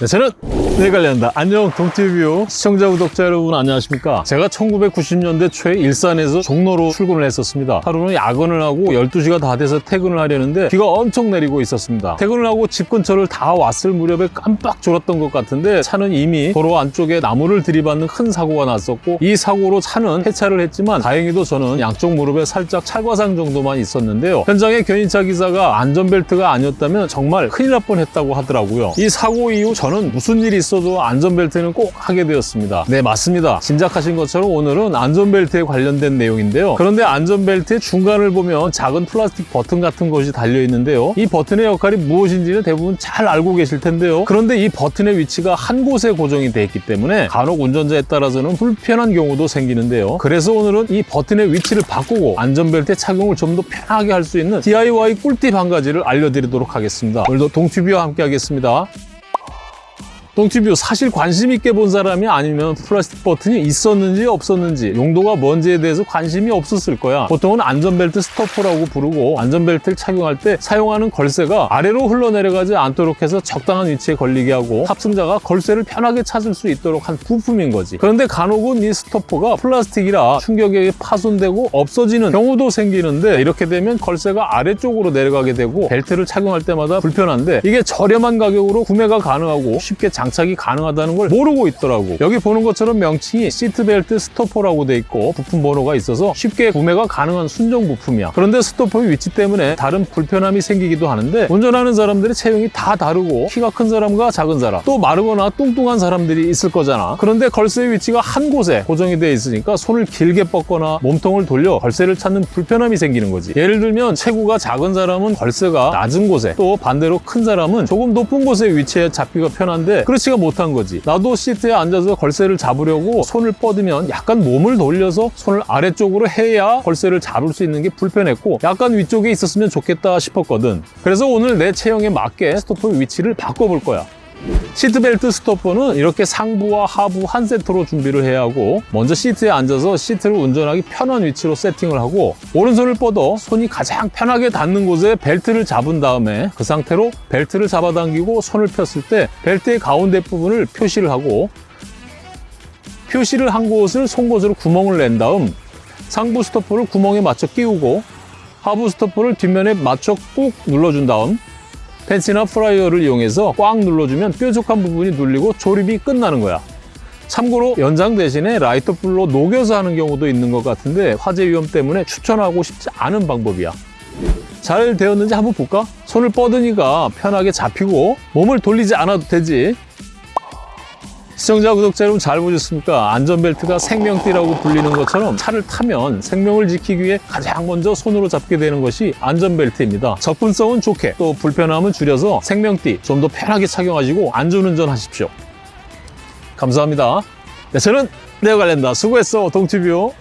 네, 저는 네 관련다. 안녕 동티뷰 시청자 구독자 여러분 안녕하십니까? 제가 1990년대 초에 일산에서 종로로 출근을 했었습니다. 하루는 야근을 하고 12시가 다 돼서 퇴근을 하려는데 비가 엄청 내리고 있었습니다. 퇴근을 하고 집 근처를 다 왔을 무렵에 깜빡 졸았던 것 같은데 차는 이미 도로 안쪽에 나무를 들이받는 큰 사고가 났었고 이 사고로 차는 폐차를 했지만 다행히도 저는 양쪽 무릎에 살짝 찰과상 정도만 있었는데요. 현장의 견인차 기사가 안전벨트가 아니었다면 정말 큰일 날 뻔했다고 하더라고요. 이 사고 이후 저는 무슨 일이 있어도 안전벨트는 꼭 하게 되었습니다. 네, 맞습니다. 짐작하신 것처럼 오늘은 안전벨트에 관련된 내용인데요. 그런데 안전벨트의 중간을 보면 작은 플라스틱 버튼 같은 것이 달려 있는데요. 이 버튼의 역할이 무엇인지는 대부분 잘 알고 계실 텐데요. 그런데 이 버튼의 위치가 한 곳에 고정이 되어 있기 때문에 간혹 운전자에 따라서는 불편한 경우도 생기는데요. 그래서 오늘은 이 버튼의 위치를 바꾸고 안전벨트 착용을 좀 더 편하게 할 수 있는 DIY 꿀팁 한 가지를 알려드리도록 하겠습니다. 오늘도 동튜비와 함께 하겠습니다. 똥튜뷰 사실 관심 있게 본 사람이 아니면 플라스틱 버튼이 있었는지 없었는지 용도가 뭔지에 대해서 관심이 없었을 거야. 보통은 안전벨트 스토퍼라고 부르고 안전벨트를 착용할 때 사용하는 걸쇠가 아래로 흘러내려가지 않도록 해서 적당한 위치에 걸리게 하고 탑승자가 걸쇠를 편하게 찾을 수 있도록 한 부품인 거지. 그런데 간혹은 이 스토퍼가 플라스틱이라 충격에 파손되고 없어지는 경우도 생기는데 이렇게 되면 걸쇠가 아래쪽으로 내려가게 되고 벨트를 착용할 때마다 불편한데 이게 저렴한 가격으로 구매가 가능하고 쉽게 장 장착이 가능하다는 걸 모르고 있더라고. 여기 보는 것처럼 명칭이 시트벨트 스토퍼라고 돼 있고 부품 번호가 있어서 쉽게 구매가 가능한 순정 부품이야. 그런데 스토퍼의 위치 때문에 다른 불편함이 생기기도 하는데 운전하는 사람들의 체형이 다 다르고 키가 큰 사람과 작은 사람 또 마르거나 뚱뚱한 사람들이 있을 거잖아. 그런데 걸쇠의 위치가 한 곳에 고정이 되어 있으니까 손을 길게 뻗거나 몸통을 돌려 걸쇠를 찾는 불편함이 생기는 거지. 예를 들면 체구가 작은 사람은 걸쇠가 낮은 곳에 또 반대로 큰 사람은 조금 높은 곳에 위치해 잡기가 편한데 그렇지가 못한 거지. 나도 시트에 앉아서 걸쇠를 잡으려고 손을 뻗으면 약간 몸을 돌려서 손을 아래쪽으로 해야 걸쇠를 잡을 수 있는 게 불편했고 약간 위쪽에 있었으면 좋겠다 싶었거든. 그래서 오늘 내 체형에 맞게 스토퍼 위치를 바꿔볼 거야 시트벨트 스토퍼는 이렇게 상부와 하부 한 세트로 준비를 해야 하고 먼저 시트에 앉아서 시트를 운전하기 편한 위치로 세팅을 하고 오른손을 뻗어 손이 가장 편하게 닿는 곳에 벨트를 잡은 다음에 그 상태로 벨트를 잡아당기고 손을 폈을 때 벨트의 가운데 부분을 표시를 하고 표시를 한 곳을 송곳으로 구멍을 낸 다음 상부 스토퍼를 구멍에 맞춰 끼우고 하부 스토퍼를 뒷면에 맞춰 꾹 눌러준 다음 펜치나 프라이어를 이용해서 꽉 눌러주면 뾰족한 부분이 눌리고 조립이 끝나는 거야. 참고로 연장 대신에 라이터 불로 녹여서 하는 경우도 있는 것 같은데 화재 위험 때문에 추천하고 싶지 않은 방법이야. 잘 되었는지 한번 볼까? 손을 뻗으니까 편하게 잡히고 몸을 돌리지 않아도 되지. 시청자, 구독자 여러분 잘 보셨습니까? 안전벨트가 생명띠라고 불리는 것처럼 차를 타면 생명을 지키기 위해 가장 먼저 손으로 잡게 되는 것이 안전벨트입니다. 접근성은 좋게 또 불편함은 줄여서 생명띠 좀 더 편하게 착용하시고 안전운전 하십시오. 감사합니다. 네, 저는 네오갈랜다 수고했어 동티뷰